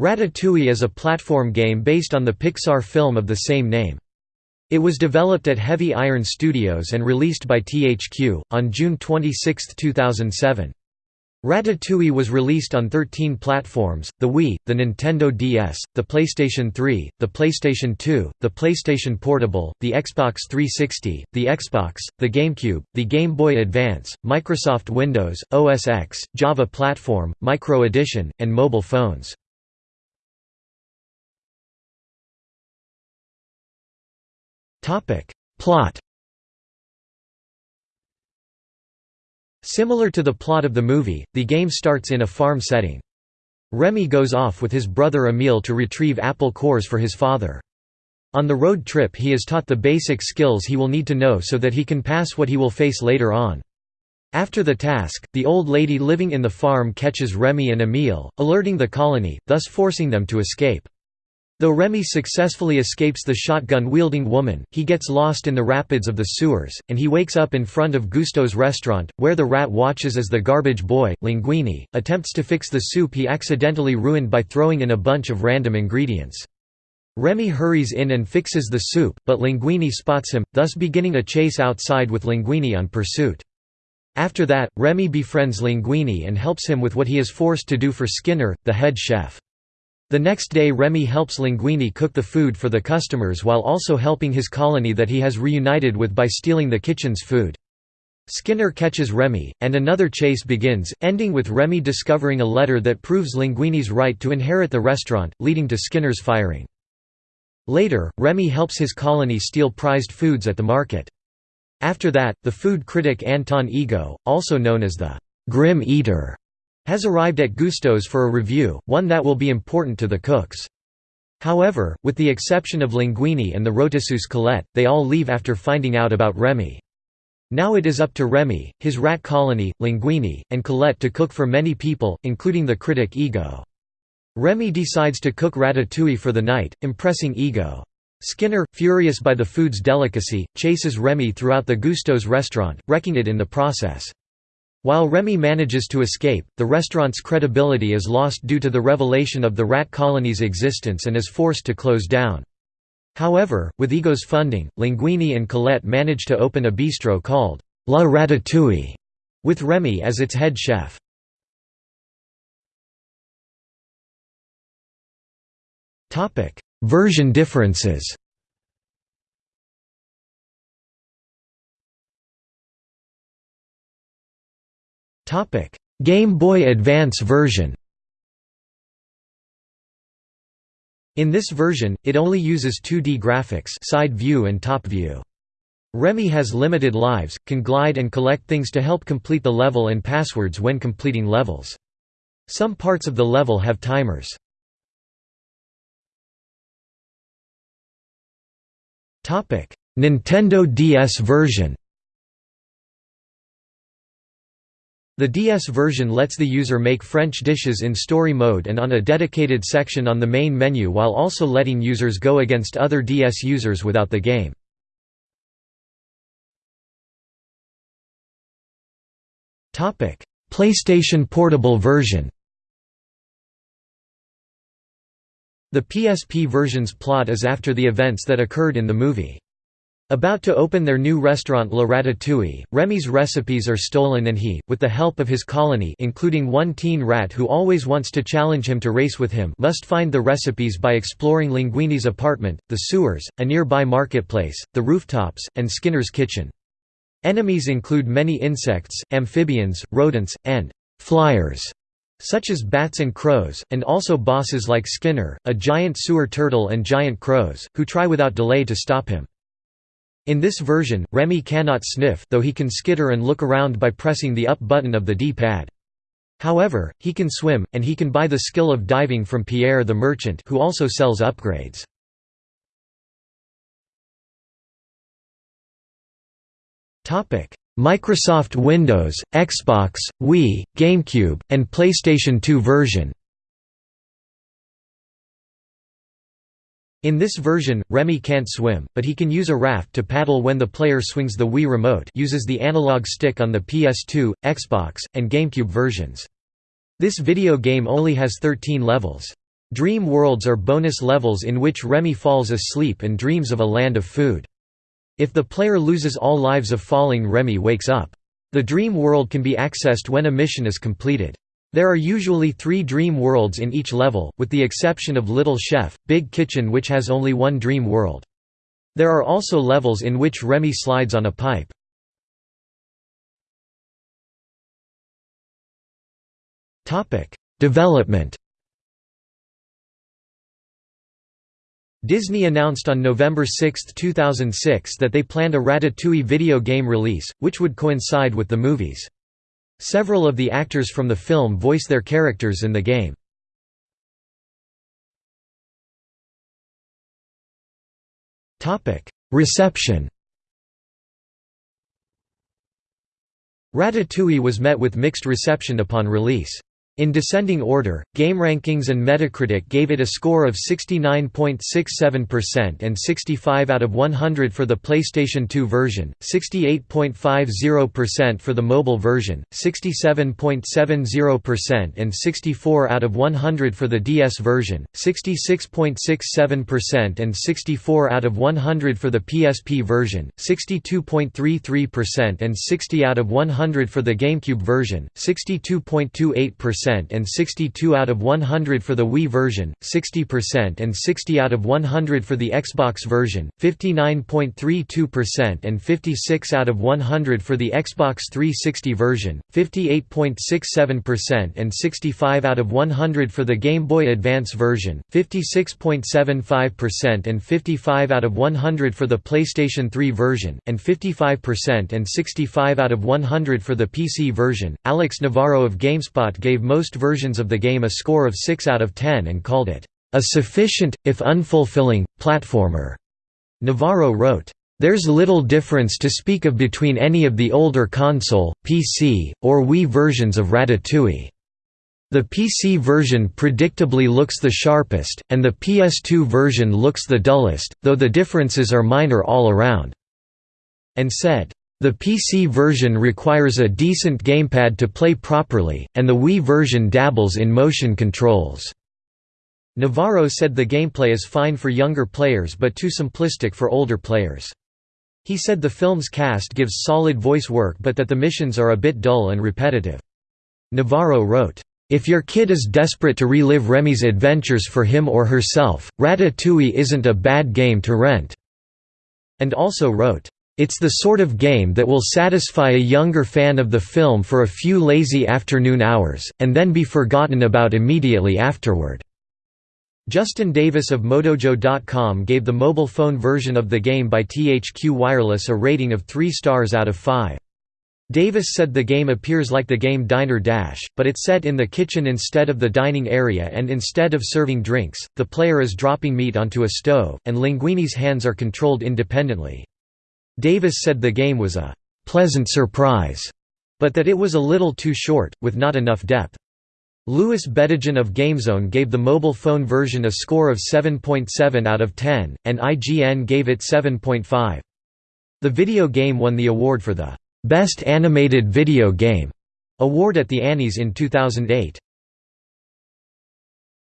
Ratatouille is a platform game based on the Pixar film of the same name. It was developed at Heavy Iron Studios and released by THQ, on June 26, 2007. Ratatouille was released on 13 platforms, the Wii, the Nintendo DS, the PlayStation 3, the PlayStation 2, the PlayStation Portable, the Xbox 360, the Xbox, the GameCube, the Game Boy Advance, Microsoft Windows, OS X, Java Platform, Micro Edition, and mobile phones. Topic. Plot Similar to the plot of the movie, the game starts in a farm setting. Remy goes off with his brother Emile to retrieve apple cores for his father. On the road trip he is taught the basic skills he will need to know so that he can pass what he will face later on. After the task, the old lady living in the farm catches Remy and Emile, alerting the colony, thus forcing them to escape. Though Remy successfully escapes the shotgun-wielding woman, he gets lost in the rapids of the sewers, and he wakes up in front of Gusteau's restaurant, where the rat watches as the garbage boy, Linguini, attempts to fix the soup he accidentally ruined by throwing in a bunch of random ingredients. Remy hurries in and fixes the soup, but Linguini spots him, thus beginning a chase outside with Linguini on pursuit. After that, Remy befriends Linguini and helps him with what he is forced to do for Skinner, the head chef. The next day Remy helps Linguini cook the food for the customers while also helping his colony that he has reunited with by stealing the kitchen's food. Skinner catches Remy, and another chase begins, ending with Remy discovering a letter that proves Linguini's right to inherit the restaurant, leading to Skinner's firing. Later, Remy helps his colony steal prized foods at the market. After that, the food critic Anton Ego, also known as the «Grim Eater», has arrived at Gusteau's for a review, one that will be important to the cooks. However, with the exception of Linguini and the Rotisseuse Colette, they all leave after finding out about Remy. Now it is up to Remy, his rat colony, Linguini, and Colette to cook for many people, including the critic Ego. Remy decides to cook ratatouille for the night, impressing Ego. Skinner, furious by the food's delicacy, chases Remy throughout the Gusteau's restaurant, wrecking it in the process. While Remy manages to escape, the restaurant's credibility is lost due to the revelation of the rat colony's existence and is forced to close down. However, with Ego's funding, Linguini and Colette manage to open a bistro called La Ratatouille, with Remy as its head chef. Version differences Game Boy Advance version. In this version, it only uses 2D graphics, side view and top view. Remy has limited lives, can glide and collect things to help complete the level and passwords when completing levels. Some parts of the level have timers. Nintendo DS version The DS version lets the user make French dishes in story mode and on a dedicated section on the main menu while also letting users go against other DS users without the game. PlayStation Portable version The PSP version's plot is after the events that occurred in the movie. About to open their new restaurant La Ratatouille, Remy's recipes are stolen and he, with the help of his colony including one teen rat who always wants to challenge him to race with him must find the recipes by exploring Linguini's apartment, the sewers, a nearby marketplace, the rooftops, and Skinner's kitchen. Enemies include many insects, amphibians, rodents, and «flyers» such as bats and crows, and also bosses like Skinner, a giant sewer turtle and giant crows, who try without delay to stop him. In this version, Remy cannot sniff though he can skitter and look around by pressing the up button of the D-pad. However, he can swim, and he can buy the skill of diving from Pierre the merchant who also sells upgrades. Microsoft Windows, Xbox, Wii, GameCube, and PlayStation 2 version In this version, Remy can't swim, but he can use a raft to paddle when the player swings the Wii remote uses the analog stick on the PS2, Xbox, and GameCube versions. This video game only has 13 levels. Dream worlds are bonus levels in which Remy falls asleep and dreams of a land of food. If the player loses all lives of falling Remy wakes up. The dream world can be accessed when a mission is completed. There are usually three dream worlds in each level, with the exception of Little Chef, Big Kitchen which has only one dream world. There are also levels in which Remy slides on a pipe. Development Disney announced on November 6, 2006 that they planned a Ratatouille video game release, which would coincide with the movies. Several of the actors from the film voice their characters in the game. Reception Ratatouille was met with mixed reception upon release. In descending order, GameRankings and Metacritic gave it a score of 69.67% and 65 out of 100 for the PlayStation 2 version, 68.50% for the mobile version, 67.70% and 64 out of 100 for the DS version, 66.67% and 64 out of 100 for the PSP version, 62.33% and 60 out of 100 for the GameCube version, 62.28% and 62 out of 100 for the Wii version, 60% and 60 out of 100 for the Xbox version, 59.32% and 56 out of 100 for the Xbox 360 version, 58.67% and 65 out of 100 for the Game Boy Advance version, 56.75% and 55 out of 100 for the PlayStation 3 version, and 55% and 65 out of 100 for the PC version. Alex Navarro of GameSpot gave most versions of the game a score of 6 out of 10 and called it, "...a sufficient, if unfulfilling, platformer." Navarro wrote, there's little difference to speak of between any of the older console, PC, or Wii versions of Ratatouille. The PC version predictably looks the sharpest, and the PS2 version looks the dullest, though the differences are minor all around." And said, the PC version requires a decent gamepad to play properly, and the Wii version dabbles in motion controls. Navarro said the gameplay is fine for younger players but too simplistic for older players. He said the film's cast gives solid voice work but that the missions are a bit dull and repetitive. Navarro wrote, "...if your kid is desperate to relive Remy's adventures for him or herself, Ratatouille isn't a bad game to rent." And also wrote, it's the sort of game that will satisfy a younger fan of the film for a few lazy afternoon hours, and then be forgotten about immediately afterward." Justin Davis of Modojo.com gave the mobile phone version of the game by THQ Wireless a rating of 3 stars out of 5. Davis said the game appears like the game Diner Dash, but it's set in the kitchen instead of the dining area and instead of serving drinks, the player is dropping meat onto a stove, and Linguini's hands are controlled independently. Davis said the game was a «pleasant surprise», but that it was a little too short, with not enough depth. Louis Bedigian of GameZone gave the mobile phone version a score of 7.7 out of 10, and IGN gave it 7.5. The video game won the award for the «Best Animated Video Game» award at the Annies in 2008.